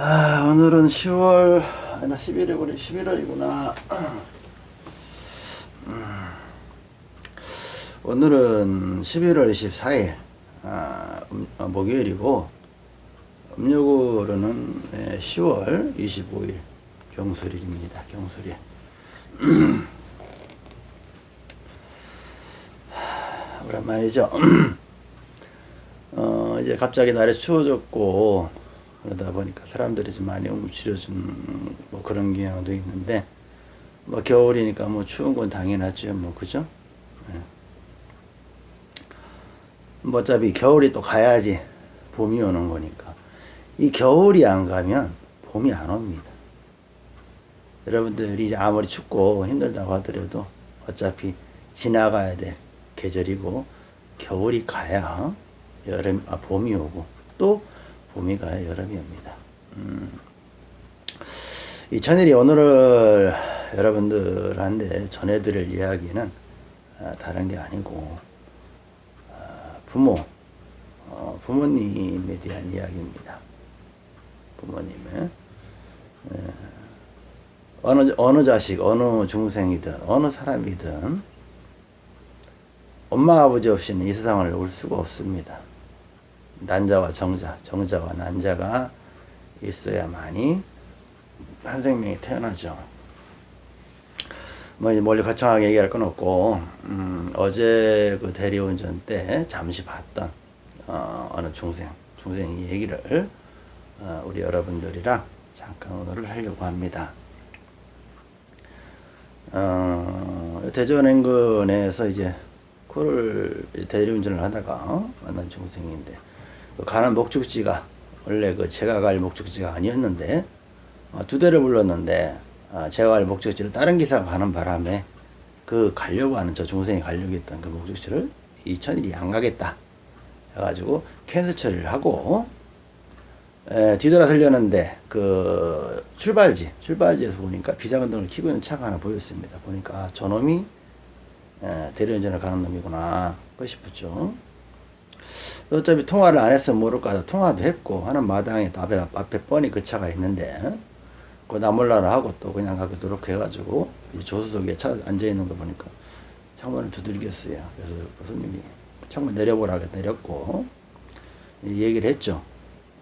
아, 오늘은 10월, 아니, 11일이구나, 11월이구나. 오늘은 11월 24일, 아, 음, 아, 목요일이고, 음력으로는 예, 10월 25일, 경술일입니다. 경술일. 오랜만이죠. 어, 이제 갑자기 날이 추워졌고, 그러다 보니까 사람들이 좀 많이 움츠려진 뭐 그런 경향도 있는데, 뭐 겨울이니까 뭐 추운 건 당연하죠. 뭐, 그죠? 예. 뭐 어차피 겨울이 또 가야지 봄이 오는 거니까. 이 겨울이 안 가면 봄이 안 옵니다. 여러분들이 이제 아무리 춥고 힘들다고 하더라도 어차피 지나가야 될 계절이고 겨울이 가야 여름 아 봄이 오고 또 봄이 가야 여름이 옵니다. 음. 이 천일이 오늘을 여러분들한테 전해드릴 이야기는 아, 다른 게 아니고 아, 부모 어, 부모님에 대한 이야기입니다. 부모님의 에, 어느 어느 자식 어느 중생이든 어느 사람이든 엄마 아버지 없이는 이 세상을 올 수가 없습니다. 난자와 정자, 정자와 난자가 있어야만이 한 생명이 태어나죠. 뭐 이제 멀리 거창하게 얘기할 건 없고 음, 어제 그 대리운전 때 잠시 봤던 어, 어느 중생, 중생이 얘기를 어, 우리 여러분들이랑 잠깐 오늘을 하려고 합니다. 어, 대전 인근에서 이제 코를 대리운전을 하다가 만난 중생인데 그 가는 목적지가 원래 그 제가 갈 목적지가 아니었는데 어, 두 대를 불렀는데 어, 제가 갈 목적지를 다른 기사가 가는 바람에 그 가려고 하는 저 중생이 가려고 했던 그 목적지를 이 천일이 안 가겠다 해가지고 캔슬 처리를 하고 에, 뒤돌아서려는데 그 출발지 출발지에서 보니까 비상등을 켜고 있는 차가 하나 보였습니다. 보니까 아, 저놈이 에, 대리운전을 가는 놈이구나. 그 싶었죠 어차피 통화를 안 했으면 모를까 해서 통화도 했고 하는 마당에 앞에, 앞에 뻔히 그 차가 있는데 그 나몰라라 하고 또 그냥 가도록 해가지고 이 조수석에 차 앉아있는 거 보니까 창문을 두들겼어요. 그래서 그 손님이 창문 내려보라고 내렸고 이 얘기를 했죠.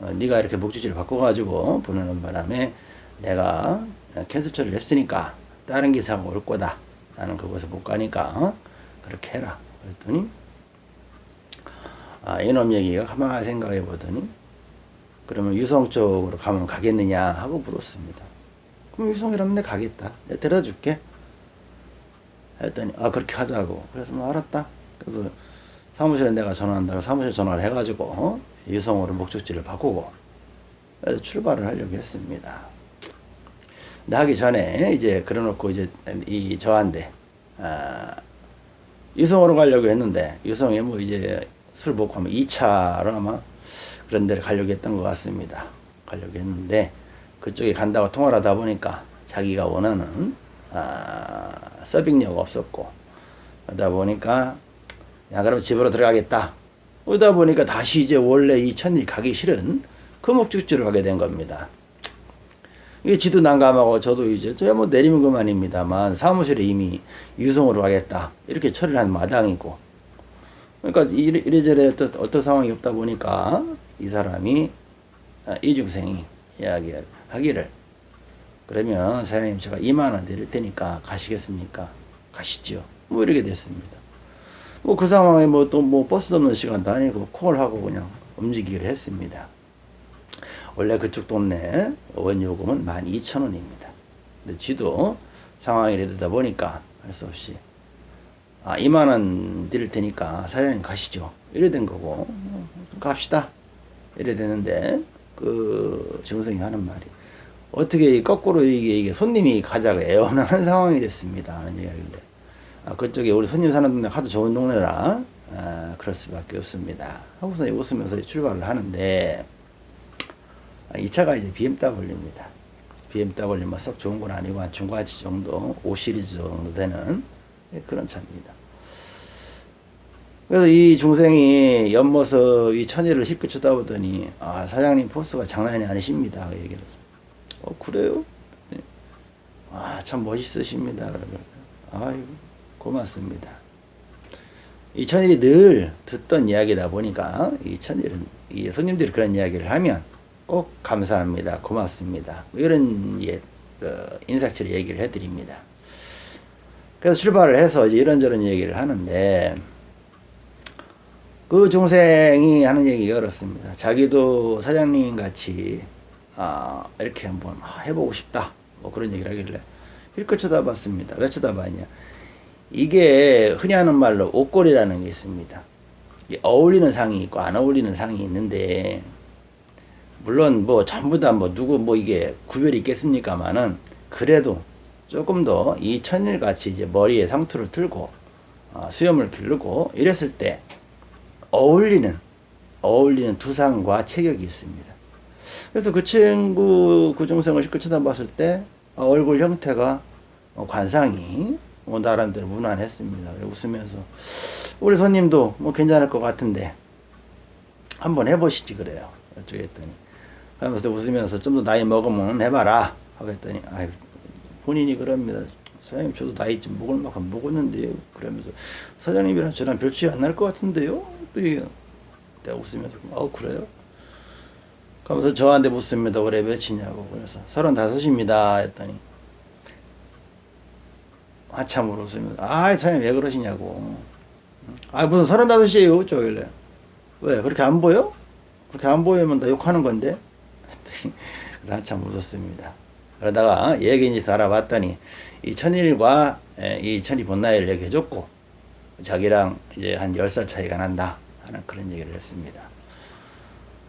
어, 네가 이렇게 목적지를 바꿔가지고 보내는 바람에 내가 캔슬 처리를 했으니까 다른 기사가 올 거다. 나는 그곳에 못 가니까 어? 그렇게 해라. 그랬더니 아, 이놈 얘기가 가만히 생각해 보더니 그러면 유성 쪽으로 가면 가겠느냐 하고 물었습니다. 그럼 유성이라면 내 가겠다. 내가 데려다 줄게. 했더니 아 그렇게 하자고. 그래서 뭐 알았다. 그래서 사무실에 내가 전화한다고 사무실 전화를 해가지고 어? 유성으로 목적지를 바꾸고 출발을 하려고 했습니다. 근데 하기 전에 이제 그래놓고 이제 이 저한테 아, 유성으로 가려고 했는데 유성에 뭐 이제 술 먹고 하면 2차로 아마 그런 데를 가려고 했던 것 같습니다. 가려고 했는데 그쪽에 간다고 통화를 하다 보니까 자기가 원하는 아, 서빙료가 없었고 그러다 보니까 야 그럼 집으로 들어가겠다. 그러다 보니까 다시 이제 원래 이 천일 가기 싫은 그 목적지로 가게 된 겁니다. 이게 지도 난감하고 저도 이제 저뭐 내리면 그만입니다만 사무실에 이미 유성으로 가겠다 이렇게 처리를 한 마당이고 그러니까 이래, 이래저래 어떤, 어떤 상황이 없다 보니까 이 사람이 아, 이중생이 이야기를 하기를 그러면 사장님 제가 2만원 드릴 테니까 가시겠습니까? 가시죠. 뭐 이렇게 됐습니다. 뭐 그 상황에 뭐또뭐 버스 없는 시간도 아니고 콜 하고 그냥 움직이기로 했습니다. 원래 그쪽 동네 원요금은 12,000원입니다. 근데 지도 상황이 이러다 보니까 할 수 없이 아 2만원 드릴 테니까 사장님 가시죠. 이래 된 거고 갑시다. 이래 되는데 그 정성이 하는 말이 어떻게 거꾸로 이게, 이게 손님이 가자고 애원하는 상황이 됐습니다. 하는 이야기인데 아, 그쪽에 우리 손님 사는 동네 하도 좋은 동네라 아, 그럴 수밖에 없습니다. 하고서 웃으면서 출발을 하는데 아, 이 차가 이제 BMW입니다. BMW 뭐썩 좋은 건 아니고 한 중과지 정도 5 시리즈 정도 되는 그런 차입니다. 그래서 이 중생이 옆모습 이 천일을 쉽게 쳐다보더니 아 사장님 포스가 장난이 아니십니다. 그 얘기를. 어 그래요? 아참 멋있으십니다. 아이고 고맙습니다. 이 천일이 늘 듣던 이야기다 보니까 이 천일은 이 손님들이 그런 이야기를 하면 꼭 감사합니다. 고맙습니다. 뭐 이런 예, 그 인사치를 얘기를 해드립니다 그래서 출발을 해서 이런저런 얘기를 하는데 그 중생이 하는 얘기가 그렇습니다. 자기도 사장님 같이 아, 이렇게 한번 해보고 싶다. 뭐 그런 얘기를 하길래 힐끗 쳐다봤습니다. 왜 쳐다봤냐? 이게 흔히 하는 말로 옷걸이라는 게 있습니다. 어울리는 상이 있고 안 어울리는 상이 있는데 물론 뭐 전부 다 뭐 누구 뭐 이게 구별이 있겠습니까만은 그래도 조금 더 이 천일 같이 이제 머리에 상투를 틀고 어, 수염을 기르고 이랬을 때 어울리는 어울리는 두상과 체격이 있습니다. 그래서 그 친구 그 중생을 실컷 쳐다봤을 때 어, 얼굴 형태가 어, 관상이 뭐 나름대로 무난했습니다. 웃으면서 우리 손님도 뭐 괜찮을 것 같은데 한번 해보시지 그래요. 어쩌겠더니 하면서 웃으면서 좀 더 나이 먹으면 해봐라 하고 했더니 아이 본인이 그럽니다. 사장님 저도 나이 좀 먹을 만큼 먹었는데요. 그러면서 사장님이랑 저랑 별 차이 안 날 것 같은데요. 또 내가 웃으면서 어 그래요? 그러면서 저한테 묻습니다. 올해 몇이냐고 그래서 서른다섯입니다 했더니 한참 웃으면서 아 사장님 왜 그러시냐고 아 무슨 서른다섯이에요 저길래 왜 그렇게 안 보여? 그렇게 안 보이면 나 욕하는 건데 한참 웃었습니다. 그러다가 얘기인지 알아봤더니 이 천일과 이 천이 본나이를 얘기해줬고 자기랑 이제 한 10살 차이가 난다 하는 그런 얘기를 했습니다.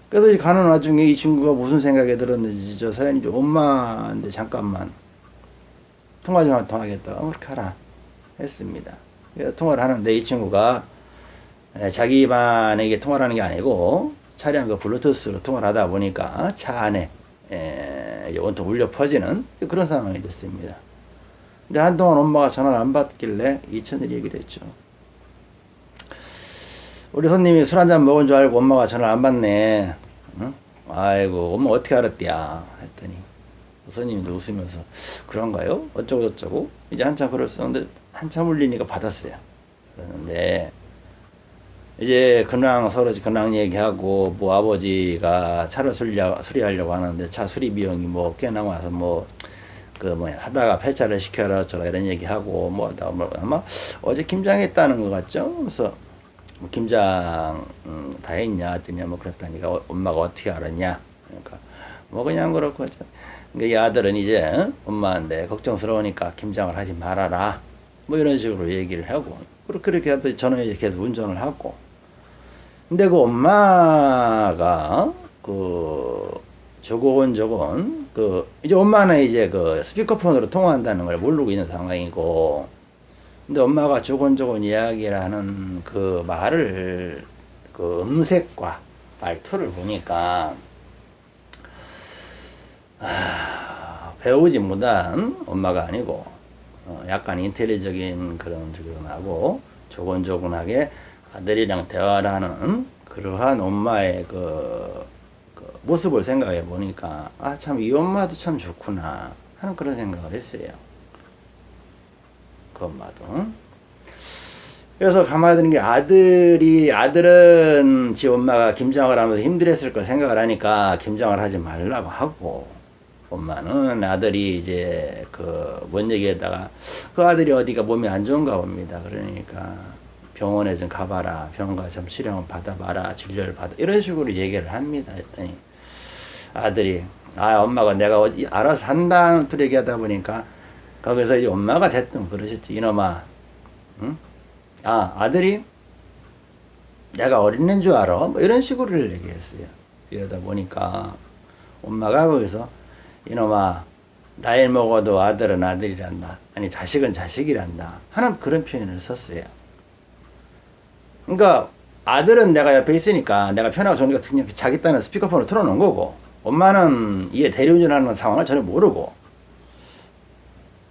그래서 가는 와중에 이 친구가 무슨 생각이 들었는지 저좀 엄마인데 잠깐만 통화 좀 통하겠다 어, 그렇게 하라 했습니다. 통화를 하는데 이 친구가 자기만에게 통화를 하는 게 아니고 차량 그 블루투스로 통화를 하다 보니까 차 안에 온통 울려 퍼지는 그런 상황이 됐습니다. 근데 한동안 엄마가 전화를 안 받길래 이천일 얘기를 했죠. 우리 손님이 술 한 잔 먹은 줄 알고 엄마가 전화를 안 받네. 응? 아이고, 엄마 어떻게 알았대야? 했더니, 손님도 웃으면서, 그런가요? 어쩌고저쩌고? 이제 한참 그랬었는데, 한참 울리니까 받았어요. 그랬는데, 이제 근황 서로 근황 얘기하고 뭐 아버지가 차를 수리, 수리하려고 하는데 차 수리 비용이 뭐꽤 남아서 뭐 그 뭐야 하다가 폐차를 시켜라 저라 이런 얘기하고 뭐, 뭐 아마 어제 김장했다는 것 같죠? 그래서 뭐 김장 음, 다 했냐? 했더니 뭐 그랬다니까 어, 엄마가 어떻게 알았냐? 그러니까 뭐 그냥 그렇고 그러니까 이 아들은 이제 어? 엄마한테 걱정스러우니까 김장을 하지 말아라. 뭐 이런 식으로 얘기를 하고 그렇게 해서 저는 이제 계속 운전을 하고 근데 그 엄마가 그 저건 저건 그 이제 엄마는 이제 그 스피커폰으로 통화한다는 걸 모르고 있는 상황이고 근데 엄마가 조곤조곤 이야기를 하는 그 말을 그 음색과 말투를 보니까 아, 배우지 못한 엄마가 아니고 어, 약간 인텔리적인 그런 주근하고 조곤조곤하게 아들이랑 대화를 하는 그러한 엄마의 그, 그 모습을 생각해 보니까 아 참 이 엄마도 참 좋구나 하는 그런 생각을 했어요. 그 엄마도. 그래서 가만히 드는 게 아들이 아들은 지 엄마가 김장을 하면서 힘들었을 거 생각을 하니까 김장을 하지 말라고 하고 엄마는 아들이 이제 그 뭔 얘기에다가 그 아들이 어디가 몸이 안 좋은가 봅니다. 그러니까 병원에 좀 가봐라. 병원 가서 좀 치료를 받아봐라. 진료를 받아. 이런 식으로 얘기를 합니다. 했더니 아들이 아 엄마가 내가 어디 알아서 한다는 또 얘기하다 보니까 거기서 이제 엄마가 됐든 그러셨지 이놈아 응? 아 아들이 내가 어린애인 줄 알아? 뭐 이런 식으로 얘기했어요. 이러다 보니까 엄마가 거기서 이놈아 나이 먹어도 아들은 아들이란다. 아니 자식은 자식이란다. 하는 그런 표현을 썼어요. 그러니까 아들은 내가 옆에 있으니까 내가 편하고 좋으니까 그냥 자기 딴에 스피커폰을 틀어놓은 거고 엄마는 이게 대리운전하는 상황을 전혀 모르고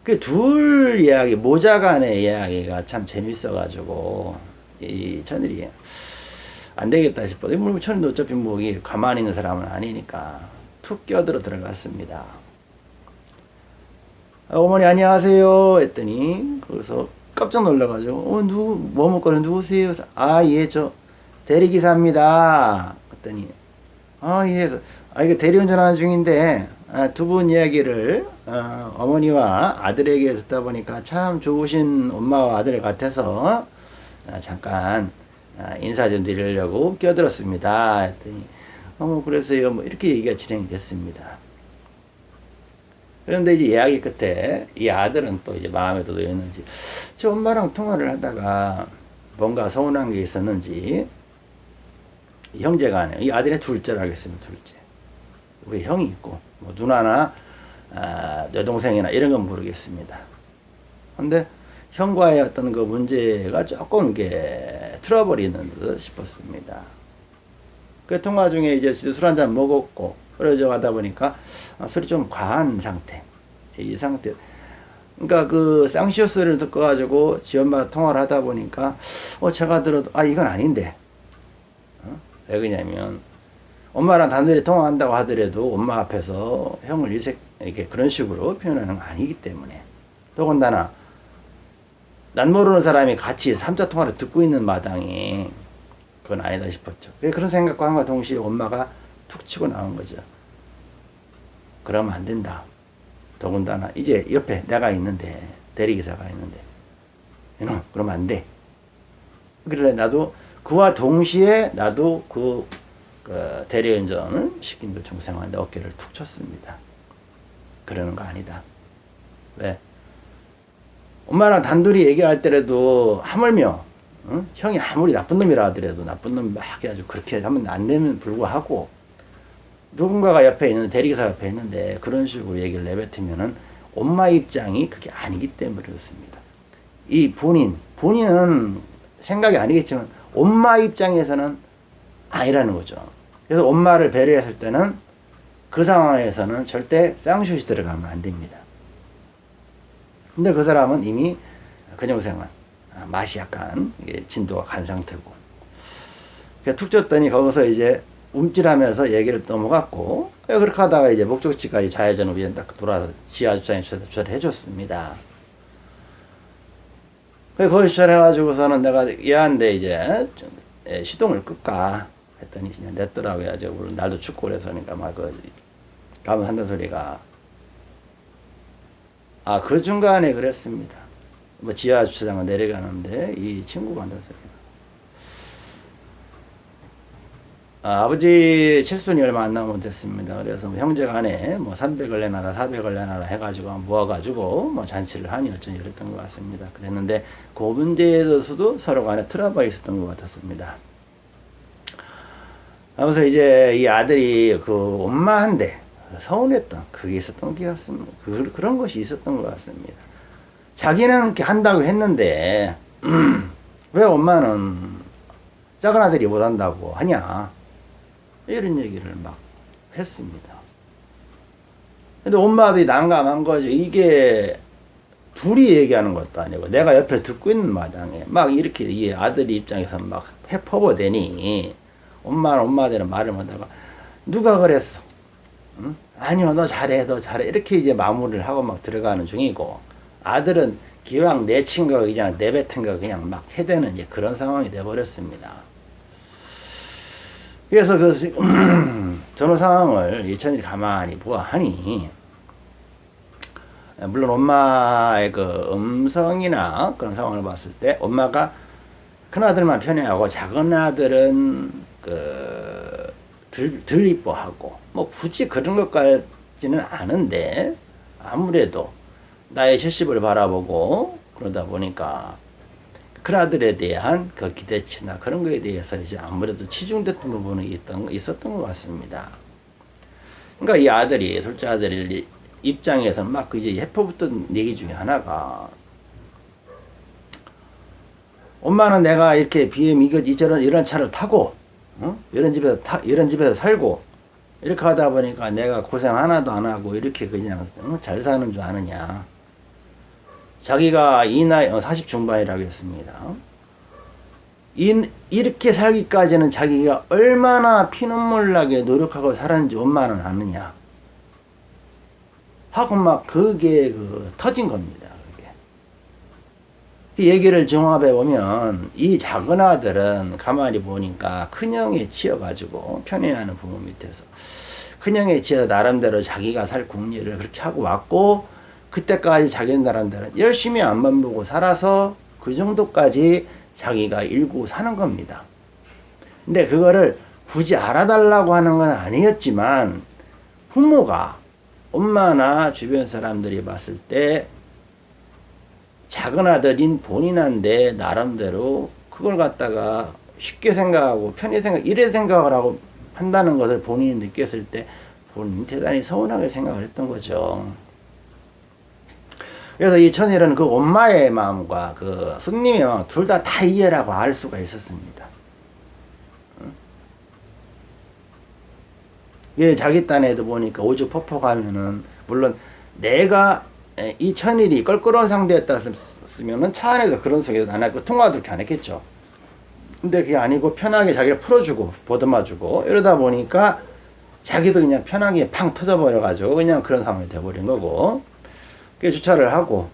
그 둘 이야기 모자 간의 이야기가 참 재밌어 가지고 이 천일이 안 되겠다 싶어. 물론 천일도 어차피 뭐 이게 가만히 있는 사람은 아니니까 툭 끼어들어 들어갔습니다. 아, 어머니 안녕하세요 했더니 거기서 깜짝 놀라가지고 어 누구 뭐 먹거리 누구세요? 아 예 저 대리기사입니다. 그랬더니 아 예 아 이거 대리운전하는 중인데 아, 두분 이야기를 어, 어머니와 아들에게 듣다 보니까 참 좋으신 엄마와 아들 같아서 아, 잠깐 아, 인사 좀 드리려고 끼어들었습니다. 했더니 어머 그래서요 뭐 이렇게 얘기가 진행됐습니다. 그런데 이제 이야기 끝에 이 아들은 또 이제 마음에 도도였는지 저 엄마랑 통화를 하다가 뭔가 서운한 게 있었는지 형제가 이 아들의 둘째라 하겠습니다 둘째. 우리 형이 있고 뭐 누나나 아, 여동생이나 이런 건 모르겠습니다. 근데 형과의 어떤 그 문제가 조금 이게 트러블이 있는 듯 싶었습니다. 그 통화 중에 이제 술 한 잔 먹었고 흐려져 가다 보니까 아, 술이 좀 과한 상태. 이 상태. 그러니까 그 쌍시오스를 듣고 가지고 지 엄마 통화를 하다 보니까 어 제가 들어도 아 이건 아닌데. 어? 왜 그러냐면 엄마랑 단둘이 통화한다고 하더라도 엄마 앞에서 형을 이색 이렇게 그런 식으로 표현하는 거 아니기 때문에 더군다나 난 모르는 사람이 같이 삼자 통화를 듣고 있는 마당에 그건 아니다 싶었죠. 그런 생각과 함과 동시에 엄마가 툭 치고 나온 거죠. 그러면 안 된다. 더군다나 이제 옆에 내가 있는데 대리기사가 있는데 이놈 그러면 안 돼. 그래 나도 그와 동시에 나도 그, 그 대리운전을 시킨 그 중생한테 어깨를 툭 쳤습니다. 그러는 거 아니다. 왜? 엄마랑 단둘이 얘기할 때라도 하물며 응? 형이 아무리 나쁜 놈이라 하더라도 나쁜 놈 막 해가지고 그렇게 하면 안 되면 불구하고 누군가가 옆에 있는 대리기사 옆에 있는데 그런 식으로 얘기를 내뱉으면은 엄마 입장이 그게 아니기 때문에 그렇습니다. 이 본인 본인은 생각이 아니겠지만 엄마 입장에서는 아니라는 거죠. 그래서 엄마를 배려했을 때는 그 상황에서는 절대 쌍슛이 들어가면 안 됩니다. 근데 그 사람은 이미 근영생활 맛이 약간 진도가 간 상태고 툭 쳤더니 거기서 이제 움찔하면서 얘기를 넘어갔고 예, 그렇게 하다가 이제 목적지까지 좌회전을 위에 딱 돌아서 지하 주차장에 주차를 해줬습니다. 거기 주차를 해가지고서는 내가 얘한테 이제 예, 시동을 끌까 했더니 그냥 냈더라고요. 저 날도 춥고 그래서니까 막그 가면 한다는 소리가 아 그 중간에 그랬습니다. 뭐 지하 주차장을 내려가는데 이 친구가 한다는 소리가 아, 버지 칠순이 얼마 안 남으면 됐습니다. 그래서 뭐 형제 간에 뭐 300을 내놔라 400을 내놔라 해가지고 모아가지고 뭐 잔치를 하니 어쩐지 그랬던 것 같습니다. 그랬는데 그 문제에 대해서도 서로 간에 트러블이 있었던 것 같았습니다. 그래서 이제 이 아들이 그 엄마한테 서운했던 그게 있었던 것 같습니다. 그, 그런 것이 있었던 것 같습니다. 자기는 한다고 했는데 왜 엄마는 작은 아들이 못한다고 하냐 이런 얘기를 막 했습니다. 근데 엄마들이 난감한 거죠. 이게 둘이 얘기하는 것도 아니고 내가 옆에 듣고 있는 마당에 막 이렇게 이 아들이 입장에서 막 해퍼버대니 엄마는 엄마들은 말을 못하고 누가 그랬어? 응? 아니요 너 잘해 너 잘해 이렇게 이제 마무리를 하고 막 들어가는 중이고 아들은 기왕 내친 거 그냥 내뱉은 거 그냥 막 해대는 이제 그런 상황이 돼버렸습니다. 그래서 그 전후 상황을 예천이 가만히 보아하니 물론 엄마의 그 음성이나 그런 상황을 봤을 때 엄마가 큰아들만 편애하고 작은 아들은 그 덜, 덜 이뻐하고 뭐 굳이 그런 것까지는 아는데 아무래도 나의 실습을 바라보고 그러다 보니까 큰아들에 대한 그 기대치나 그런 거에 대해서 이제 아무래도 치중됐던 부분이 있던, 있었던 것 같습니다. 그러니까 이 아들이, 둘째 아들이 입장에서 막 이제 해퍼붙던 얘기 중에 하나가 엄마는 내가 이렇게 BM 이거 이런 이런 차를 타고 어? 이런 집에서 타, 이런 집에서 살고 이렇게 하다 보니까 내가 고생 하나도 안 하고 이렇게 그냥 어? 잘 사는 줄 아느냐 자기가 이 나이 40 어, 중반이라고 했습니다. 이, 이렇게 살기까지는 자기가 얼마나 피눈물 나게 노력하고 살았는지 엄마는 아느냐 하고 막 그게 그 터진 겁니다. 그게. 그 얘기를 종합해 보면 이 작은 아들은 가만히 보니까 큰형에 치여가지고 편애하는 부모 밑에서 큰형에 치여 나름대로 자기가 살 궁리를 그렇게 하고 왔고 그때까지 자기 나름대로 열심히 앞만 보고 살아서 그 정도까지 자기가 일구 사는 겁니다. 근데 그거를 굳이 알아달라고 하는 건 아니었지만 부모가 엄마나 주변 사람들이 봤을 때 작은 아들인 본인한테 나름대로 그걸 갖다가 쉽게 생각하고 편히 생각 이래 생각을 하고 한다는 것을 본인이 느꼈을 때 본인이 대단히 서운하게 생각을 했던 거죠. 그래서 이 천일은 그 엄마의 마음과 그 손님의 마음 둘 다 다 이해라고 알 수가 있었습니다. 예, 자기 딴에도 보니까 오죽 퍼퍼 가면은 물론 내가 에, 이 천일이 껄끄러운 상대였다면은 차 안에서 그런 소리도 안 하고 통화도 이렇게 안 했겠죠. 근데 그게 아니고 편하게 자기를 풀어주고 보듬어주고 이러다 보니까 자기도 그냥 편하게 팡 터져버려가지고 그냥 그런 상황이 돼버린 거고 그 주차를 하고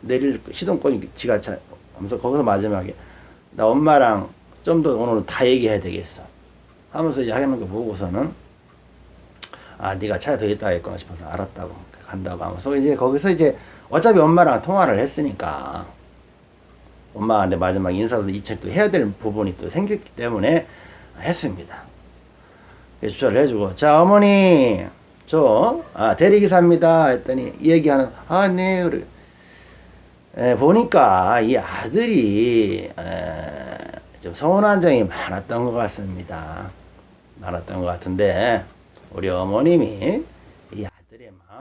내릴 시동권이 지가 차 하면서 거기서 마지막에 나 엄마랑 좀 더 오늘 다 얘기해야 되겠어 하면서 이제 하는 거 보고서는 아 네가 차에 더 있다 했구나 싶어서 알았다고 간다고 하면서 이제 거기서 이제 어차피 엄마랑 통화를 했으니까 엄마한테 마지막 인사도 이책도 해야 될 부분이 또 생겼기 때문에 했습니다. 주차를 해주고 자 어머니 저 아, 대리기사입니다 했더니 이 얘기하는 아네 보니까 이 아들이 에, 좀 서운한 점이 많았던 것 같습니다. 많았던 것 같은데 우리 어머님이